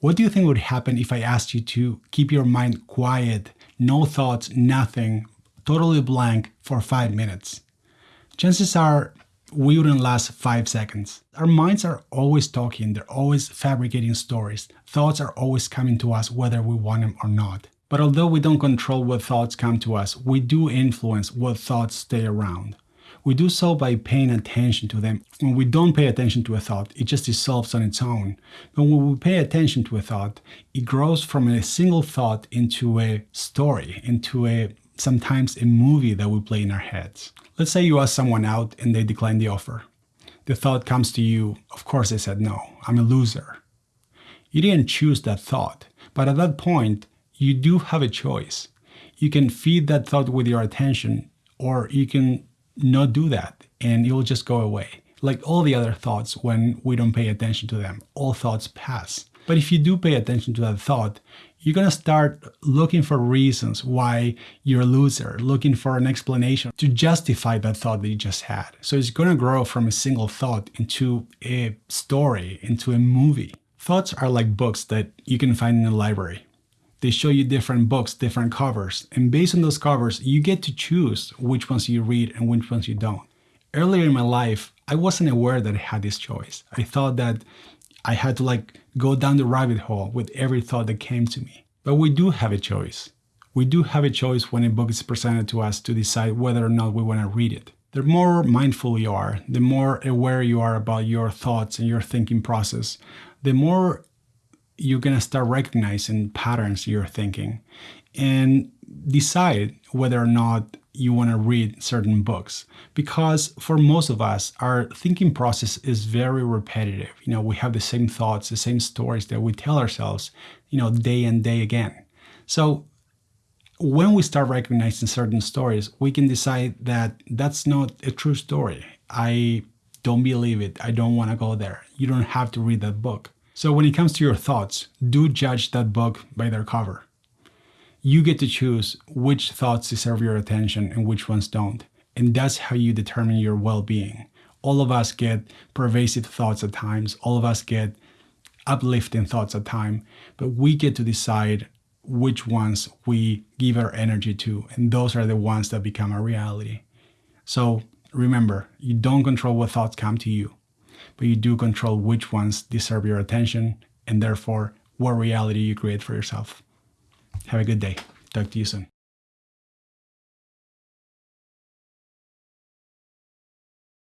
What do you think would happen if I asked you to keep your mind quiet, no thoughts, nothing, totally blank for five minutes? Chances are we wouldn't last five seconds. Our minds are always talking, they're always fabricating stories. Thoughts are always coming to us whether we want them or not. But although we don't control what thoughts come to us, we do influence what thoughts stay around. We do so by paying attention to them. When we don't pay attention to a thought, it just dissolves on its own. But when we pay attention to a thought, it grows from a single thought into a story, into a sometimes a movie that we play in our heads. Let's say you ask someone out and they decline the offer. The thought comes to you, of course they said no, I'm a loser. You didn't choose that thought, but at that point, you do have a choice. You can feed that thought with your attention, or you can not do that and it will just go away. Like all the other thoughts when we don't pay attention to them, all thoughts pass. But if you do pay attention to that thought, you're going to start looking for reasons why you're a loser, looking for an explanation to justify that thought that you just had. So it's going to grow from a single thought into a story, into a movie. Thoughts are like books that you can find in a library. They show you different books, different covers, and based on those covers, you get to choose which ones you read and which ones you don't. Earlier in my life, I wasn't aware that I had this choice. I thought that I had to like go down the rabbit hole with every thought that came to me. But we do have a choice. We do have a choice when a book is presented to us to decide whether or not we want to read it. The more mindful you are, the more aware you are about your thoughts and your thinking process, the more you're going to start recognizing patterns you're thinking and decide whether or not you want to read certain books. Because for most of us our thinking process is very repetitive. You know we have the same thoughts the same stories that we tell ourselves you know day and day again. So when we start recognizing certain stories we can decide that that's not a true story. I don't believe it. I don't want to go there. You don't have to read that book so when it comes to your thoughts, do judge that book by their cover. You get to choose which thoughts deserve your attention and which ones don't. And that's how you determine your well-being. All of us get pervasive thoughts at times. All of us get uplifting thoughts at times, but we get to decide which ones we give our energy to. And those are the ones that become our reality. So remember, you don't control what thoughts come to you but you do control which ones deserve your attention and therefore what reality you create for yourself. Have a good day. Talk to you soon.